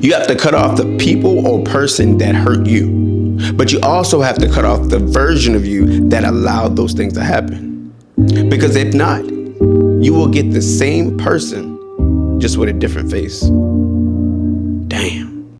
You have to cut off the people or person that hurt you. But you also have to cut off the version of you that allowed those things to happen. Because if not, you will get the same person just with a different face.